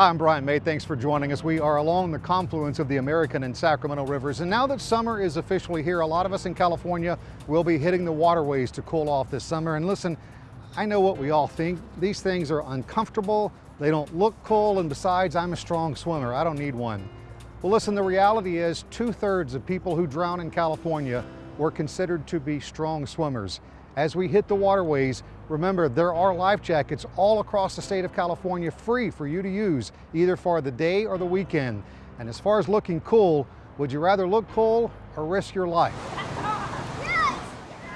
Hi, I'm Brian May. Thanks for joining us. We are along the confluence of the American and Sacramento rivers. And now that summer is officially here, a lot of us in California will be hitting the waterways to cool off this summer. And listen, I know what we all think. These things are uncomfortable. They don't look cool. And besides, I'm a strong swimmer. I don't need one. Well, listen, the reality is two thirds of people who drown in California were considered to be strong swimmers. As we hit the waterways, remember there are life jackets all across the state of California free for you to use either for the day or the weekend. And as far as looking cool, would you rather look cool or risk your life?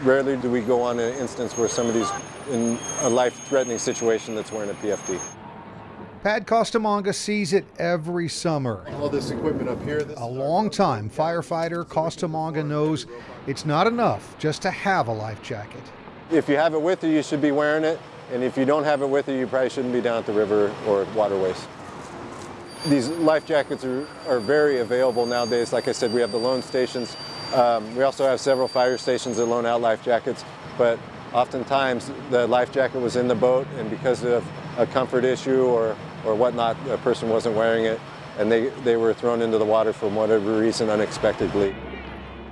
Rarely do we go on an instance where somebody's in a life-threatening situation that's wearing a PFD. Pat Costamagna sees it every summer. All this equipment up here. a long time firefighter, Costamagna knows it's not enough just to have a life jacket. If you have it with you, you should be wearing it. And if you don't have it with you, you probably shouldn't be down at the river or waterways. These life jackets are, are very available nowadays. Like I said, we have the loan stations. Um, we also have several fire stations that loan out life jackets. But oftentimes the life jacket was in the boat and because of a comfort issue or, or whatnot, a person wasn't wearing it and they, they were thrown into the water for whatever reason unexpectedly.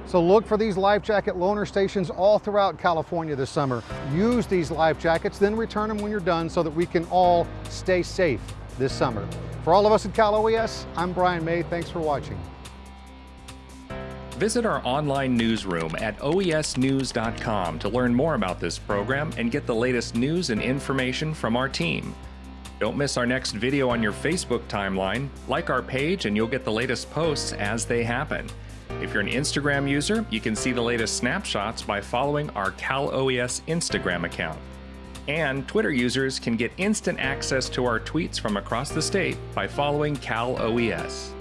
So look for these life jacket loaner stations all throughout California this summer. Use these life jackets, then return them when you're done so that we can all stay safe this summer. For all of us at Cal OES, I'm Brian May. Thanks for watching. Visit our online newsroom at oesnews.com to learn more about this program and get the latest news and information from our team. Don't miss our next video on your Facebook timeline. Like our page and you'll get the latest posts as they happen. If you're an Instagram user, you can see the latest snapshots by following our Cal OES Instagram account. And Twitter users can get instant access to our tweets from across the state by following Cal OES.